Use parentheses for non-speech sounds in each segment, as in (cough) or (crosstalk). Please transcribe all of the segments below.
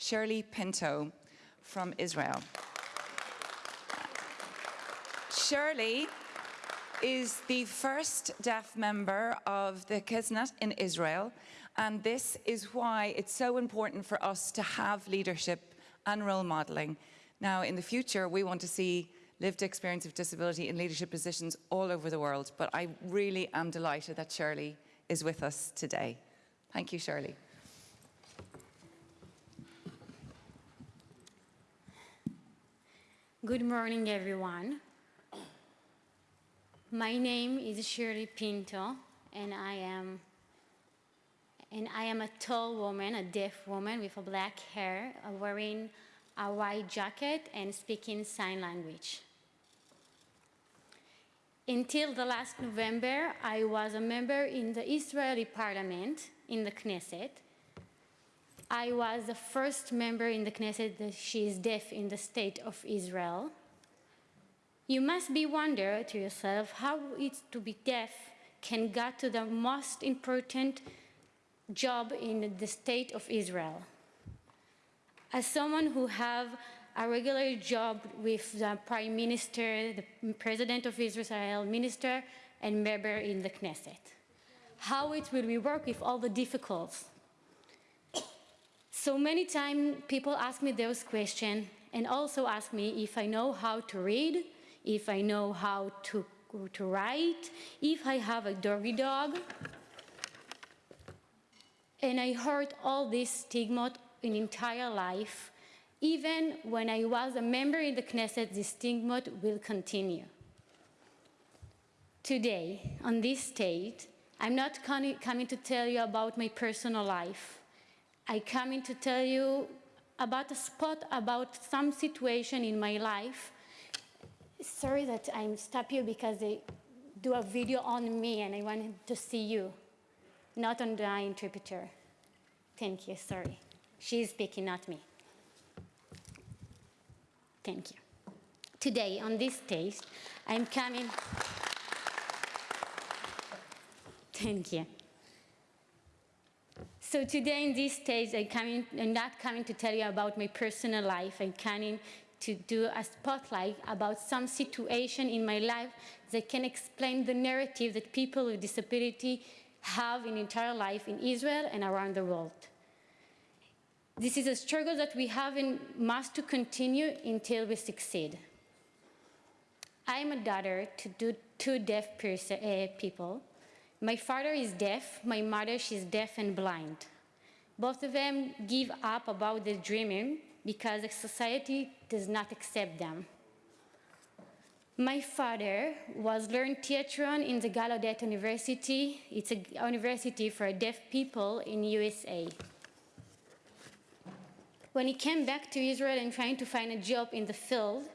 Shirley Pinto from Israel. Shirley is the first deaf member of the Knesset in Israel, and this is why it's so important for us to have leadership and role modelling. Now, in the future, we want to see lived experience of disability in leadership positions all over the world, but I really am delighted that Shirley is with us today. Thank you, Shirley. Good morning, everyone. My name is Shirley Pinto, and I am and I am a tall woman, a deaf woman with a black hair, uh, wearing a white jacket and speaking sign language. Until the last November, I was a member in the Israeli parliament, in the Knesset. I was the first member in the Knesset that she is deaf in the state of Israel. You must be wonder to yourself how it's to be deaf can get to the most important job in the state of Israel. As someone who have a regular job with the prime minister, the president of Israel, minister, and member in the Knesset. How it will work with all the difficulties. So many times people ask me those questions and also ask me if I know how to read, if I know how to, to write, if I have a doggy dog. And I heard all this stigma in entire life. Even when I was a member in the Knesset, this stigma will continue. Today, on this stage, I'm not coming to tell you about my personal life. I come in to tell you about a spot, about some situation in my life. Sorry that I'm stop you because they do a video on me and I wanted to see you, not on the interpreter. Thank you, sorry. She's speaking, not me. Thank you. Today, on this stage, I'm coming... Thank you. So today in this stage, I coming, I'm not coming to tell you about my personal life. I'm coming to do a spotlight about some situation in my life that can explain the narrative that people with disability have in entire life in Israel and around the world. This is a struggle that we have and must to continue until we succeed. I am a daughter to two deaf uh, people. My father is deaf, my mother, she's deaf and blind. Both of them give up about their dreaming because the society does not accept them. My father was learned theater in the Gallaudet University. It's a university for deaf people in USA. When he came back to Israel and trying to find a job in the field,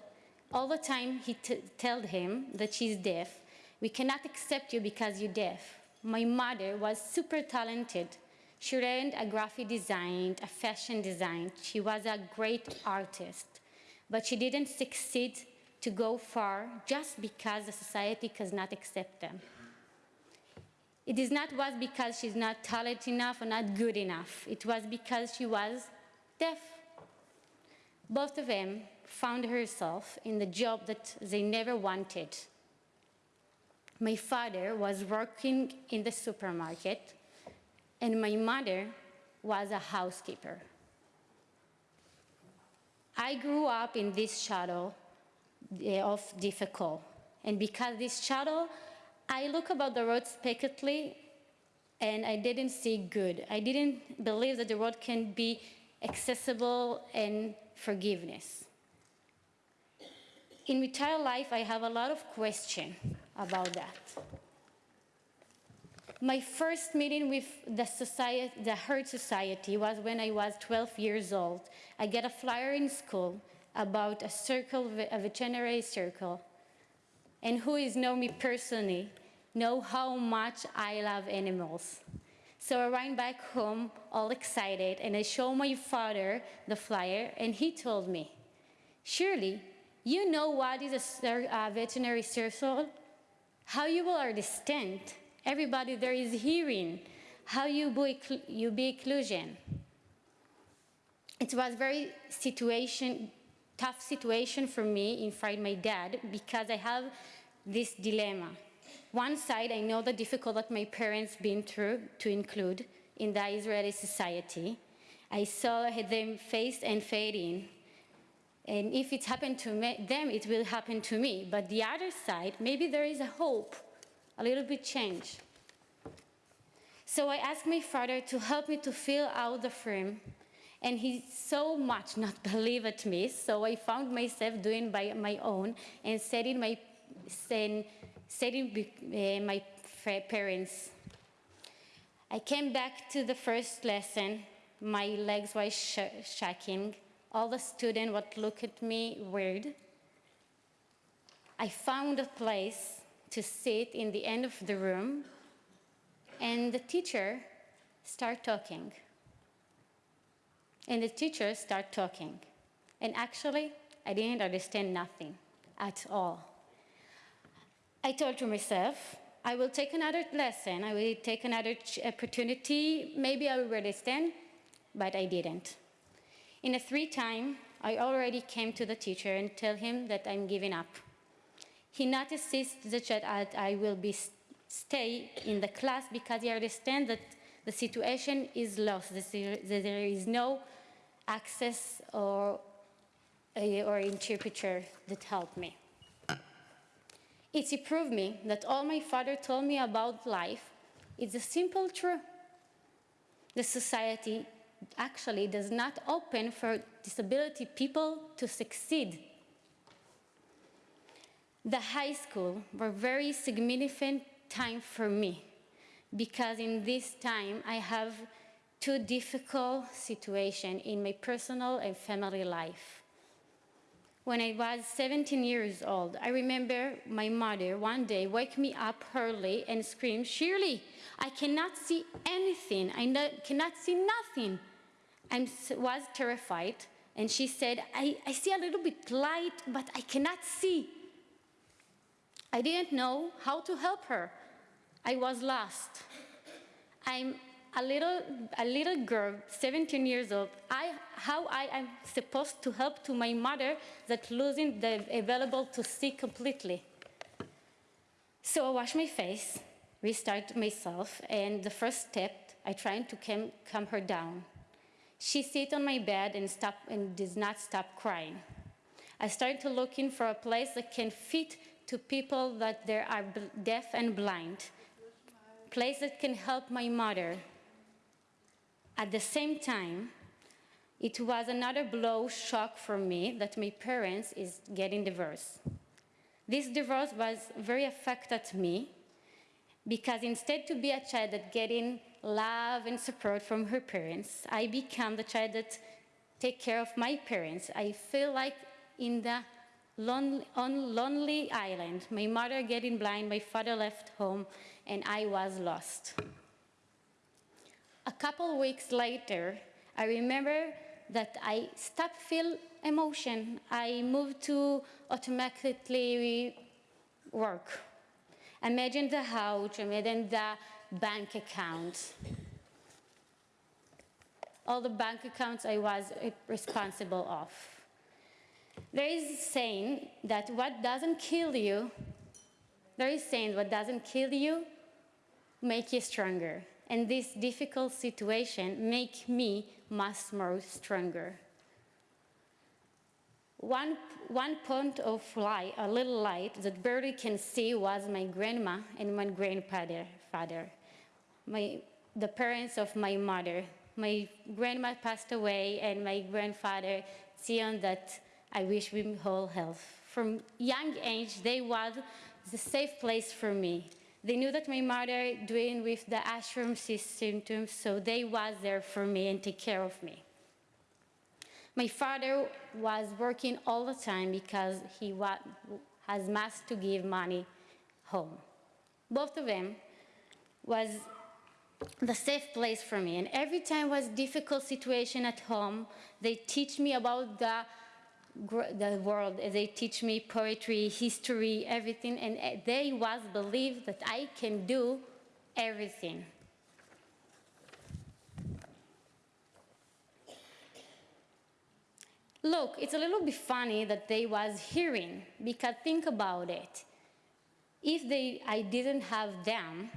all the time he told him that she's deaf. We cannot accept you because you're deaf. My mother was super talented. She learned a graphic design, a fashion design. She was a great artist, but she didn't succeed to go far just because the society does not accept them. It is not was because she's not talented enough or not good enough. It was because she was deaf. Both of them found herself in the job that they never wanted. My father was working in the supermarket and my mother was a housekeeper. I grew up in this shadow eh, of difficult. And because this shadow, I look about the road spectacly and I didn't see good. I didn't believe that the road can be accessible and forgiveness. In my entire life, I have a lot of questions about that. My first meeting with the, society, the Heart Society was when I was 12 years old. I get a flyer in school about a circle, a veterinary circle. And who is know me personally, know how much I love animals. So I ran back home all excited and I showed my father the flyer and he told me, Shirley, you know what is a uh, veterinary circle? How you will understand? Everybody there is hearing. How you be, you be inclusion. it was very situation, tough situation for me in front my dad because I have this dilemma. One side, I know the difficult that my parents been through to include in the Israeli society. I saw them face and fade in. And if it's happened to them, it will happen to me. But the other side, maybe there is a hope, a little bit change. So I asked my father to help me to fill out the frame, and he so much not (laughs) believe at me. So I found myself doing by my own and setting my setting, setting uh, my parents. I came back to the first lesson. My legs were sh shaking. All the students would look at me weird. I found a place to sit in the end of the room and the teacher start talking. And the teacher start talking. And actually, I didn't understand nothing at all. I told to myself, I will take another lesson, I will take another opportunity, maybe I will understand, but I didn't. In a three time, I already came to the teacher and tell him that I'm giving up. He notices that I will be stay in the class because he understands that the situation is lost, that there is no access or, or interpreter that help me. It's proved me that all my father told me about life is a simple truth. The society actually does not open for disability people to succeed. The high school were very significant time for me because in this time I have two difficult situations in my personal and family life. When I was 17 years old, I remember my mother one day wake me up early and scream, Shirley, I cannot see anything. I no cannot see nothing. I was terrified. And she said, I, I see a little bit light, but I cannot see. I didn't know how to help her. I was lost. I'm a little, a little girl, 17 years old. I, how I am supposed to help to my mother that losing the available to see completely. So I wash my face, restart myself, and the first step, I try to calm, calm her down. She sits on my bed and, stop, and does not stop crying. I started to looking for a place that can fit to people that they are deaf and blind place that can help my mother. At the same time, it was another blow shock for me that my parents is getting divorced. This divorce was very affected me because instead to be a child that getting love and support from her parents, I become the child that take care of my parents. I feel like in the lonely, on lonely island, my mother getting blind, my father left home, and I was lost. A couple weeks later, I remember that I stopped feel emotion. I moved to automatically work. Imagine the house, imagine the bank account. All the bank accounts I was responsible of. There is saying that what doesn't kill you, there is saying what doesn't kill you make you stronger. And this difficult situation make me much more stronger. One, one point of light, a little light that barely can see was my grandma and my grandfather, father, my, the parents of my mother. My grandma passed away and my grandfather, Sion, that I wish him whole health. From young age, they was the safe place for me. They knew that my mother doing with the Usher syndrome, so they was there for me and take care of me. My father was working all the time because he has must to give money home. Both of them was the safe place for me. And every time was difficult situation at home, they teach me about the the world. They teach me poetry, history, everything, and eh, they was believe that I can do everything. Look, it's a little bit funny that they was hearing, because think about it. If they, I didn't have them,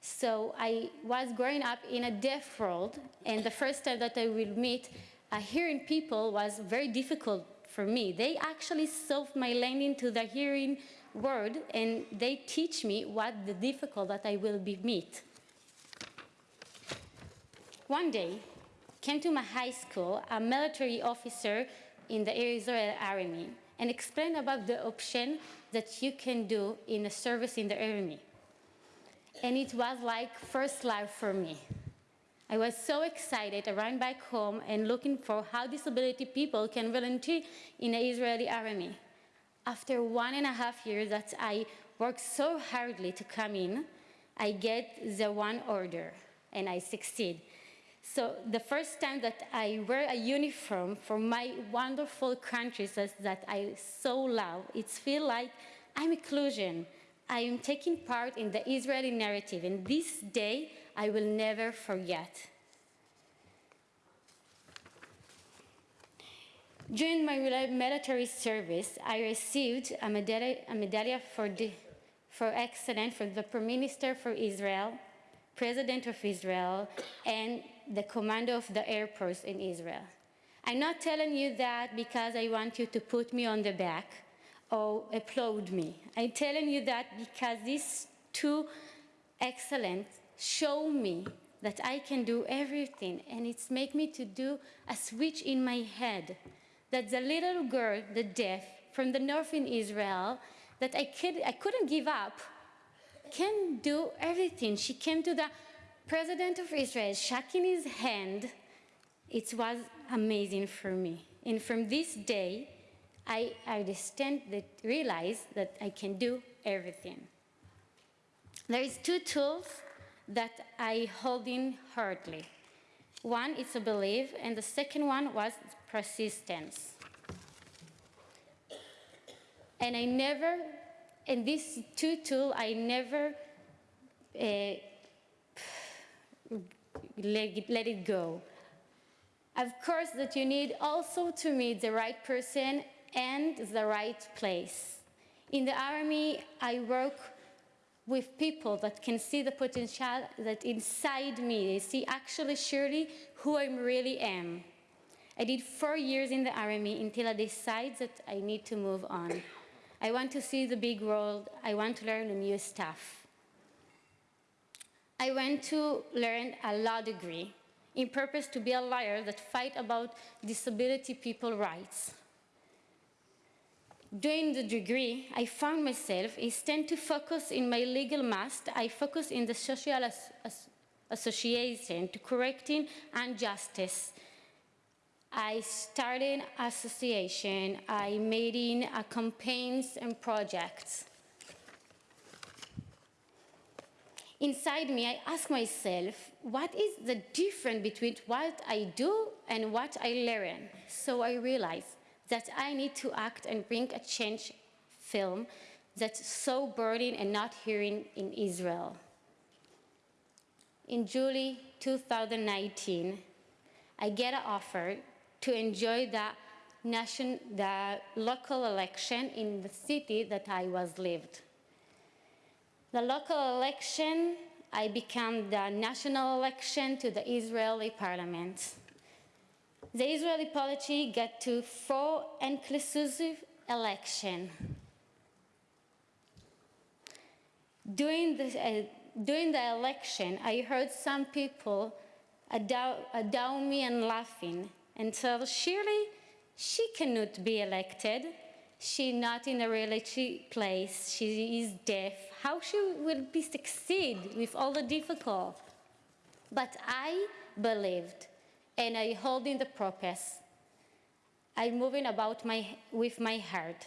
so I was growing up in a deaf world, and the first time that I will meet a hearing people was very difficult for me. They actually solved my landing to the hearing world, and they teach me what the difficult that I will be meet. One day, came to my high school a military officer in the Israel army and explained about the option that you can do in a service in the army. And it was like first love for me. I was so excited, I ran back home and looking for how disability people can volunteer in the Israeli army. After one and a half years that I worked so hardly to come in, I get the one order and I succeed. So the first time that I wear a uniform for my wonderful countries that, that I so love, it feels like I'm inclusion. I am taking part in the Israeli narrative, and this day I will never forget. During my military service, I received a medallion, a for, for excellence from the Prime Minister for Israel, President of Israel, and the commander of the Air Force in Israel. I'm not telling you that because I want you to put me on the back or applaud me. I'm telling you that because these two excellent show me that I can do everything and it's make me to do a switch in my head that the little girl, the deaf, from the north in Israel, that I, could, I couldn't give up, can do everything. She came to the president of Israel, shaking his hand. It was amazing for me. And from this day, I understand that, realize that I can do everything. There is two tools that I hold in hardly. One is a belief, and the second one was persistence. And I never, in these two tools, I never uh, let, let it go. Of course, that you need also to meet the right person and the right place. In the army, I work with people that can see the potential that inside me. They see actually Shirley who I really am. I did four years in the army until I decided that I need to move on. I want to see the big world. I want to learn new stuff. I went to learn a law degree in purpose to be a lawyer that fight about disability people rights. During the degree, I found myself, instead to focus in my legal master, I focus in the social as, as association to correcting injustice. I started association, I made in a campaigns and projects. Inside me, I ask myself, what is the difference between what I do and what I learn? So I realized that I need to act and bring a change film that's so burning and not hearing in Israel. In July 2019, I get an offer to enjoy the, nation, the local election in the city that I was lived. The local election, I became the national election to the Israeli parliament. The Israeli polity got to four inclusive election. During the, uh, during the election, I heard some people adown me and laughing and said, surely she cannot be elected. She not in a religious place. She is deaf. How she will be succeed with all the difficult? But I believed and I hold in the purpose. I'm moving about my, with my heart.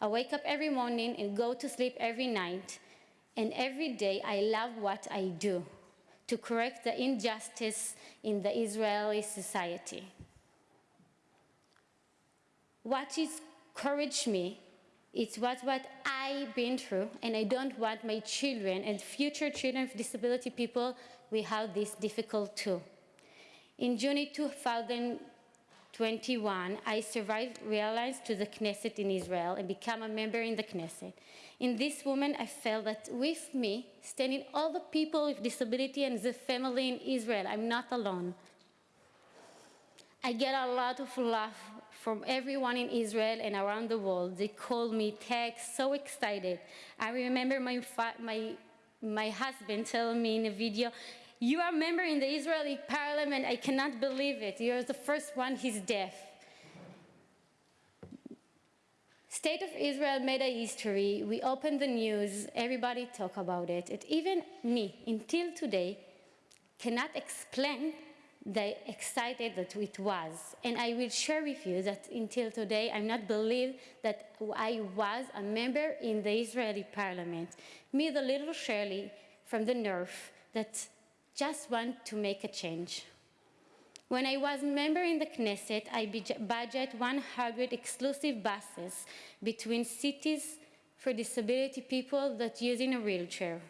I wake up every morning and go to sleep every night. And every day I love what I do to correct the injustice in the Israeli society. What is encouraged me it's what, what I've been through, and I don't want my children and future children of disability people have this difficult too. In June 2021, I survived realized to the Knesset in Israel and become a member in the Knesset. In this moment, I felt that with me, standing all the people with disability and the family in Israel, I'm not alone. I get a lot of love from everyone in Israel and around the world. They call me, text, so excited. I remember my, my, my husband telling me in a video, you are a member in the Israeli parliament, I cannot believe it. You're the first one, he's deaf. State of Israel made a history. We opened the news, everybody talk about it. it even me, until today, cannot explain the excited that it was. And I will share with you that until today, I'm not believe that I was a member in the Israeli parliament. Me, the little Shirley from the north, that just want to make a change. When I was member in the Knesset, I budget 100 exclusive buses between cities for disability people that using a wheelchair.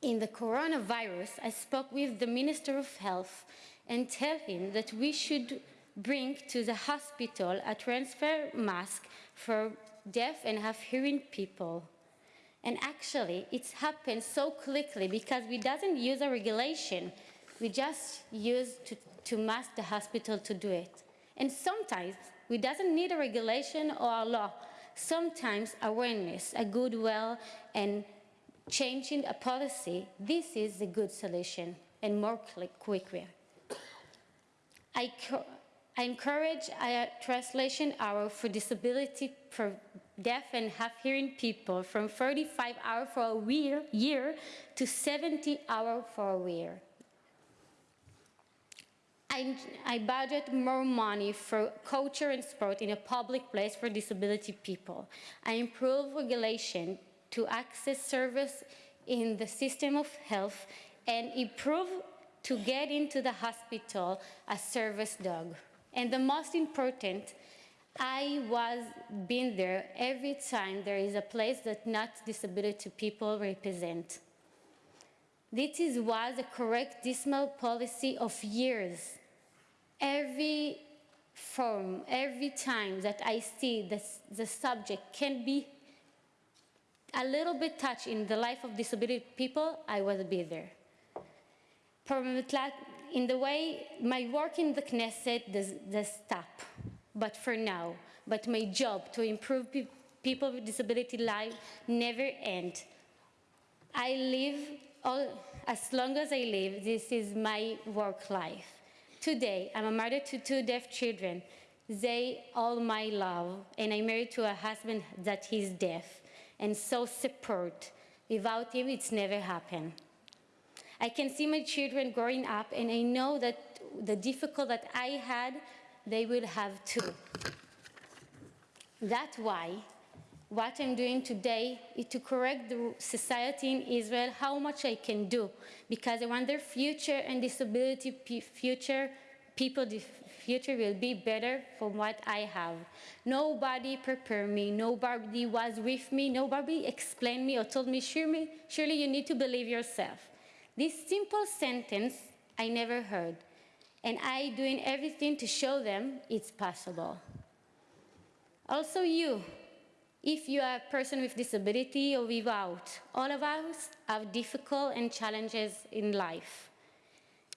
In the coronavirus, I spoke with the Minister of Health and tell him that we should bring to the hospital a transfer mask for deaf and half hearing people. And actually, it's happened so quickly because we doesn't use a regulation. We just use to, to mask the hospital to do it. And sometimes we doesn't need a regulation or a law. Sometimes awareness, a goodwill, and changing a policy, this is a good solution and more quicker. I, I encourage a translation hour for disability deaf and half hearing people from 35 hours for a year, year to 70 hours for a year. I, I budget more money for culture and sport in a public place for disability people. I improve regulation to access service in the system of health and improve to get into the hospital a service dog. And the most important, I was been there every time there is a place that not disability people represent. This is, was a correct dismal policy of years. Every form, every time that I see this, the subject can be a little bit touch in the life of disability people, I will be there. In the way my work in the Knesset does, does stop, but for now, but my job to improve pe people with disability life never end. I live all, as long as I live, this is my work life. Today, I'm a mother to two deaf children. They all my love, and I'm married to a husband that he's deaf and so support. Without him, it's never happened. I can see my children growing up, and I know that the difficult that I had, they will have too. That's why what I'm doing today is to correct the society in Israel how much I can do, because I want their future and disability future people the future will be better from what I have. Nobody prepared me, nobody was with me, nobody explained me or told me, Shirley, Shirley you need to believe yourself. This simple sentence I never heard, and I doing everything to show them it's possible. Also you, if you are a person with disability or without, all of us have difficult and challenges in life.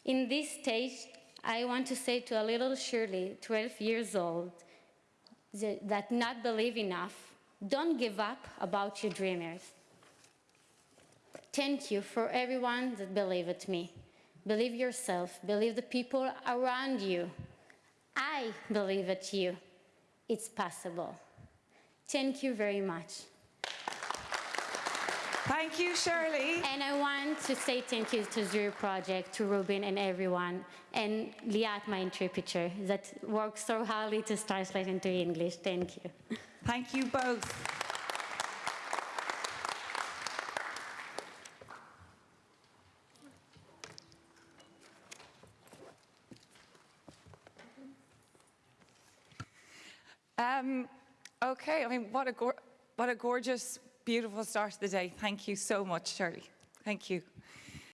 In this stage, I want to say to a little Shirley, 12 years old, that not believe enough, don't give up about your dreamers. Thank you for everyone that believed me. Believe yourself, believe the people around you. I believe at you. It's possible. Thank you very much. Thank you, Shirley. And I want to say thank you to Zero Project, to Ruben and everyone, and Liat, my interpreter, that worked so hardly to translate into English. Thank you. Thank you both. Okay, I mean, what a, what a gorgeous beautiful start to the day. Thank you so much, Shirley. Thank you.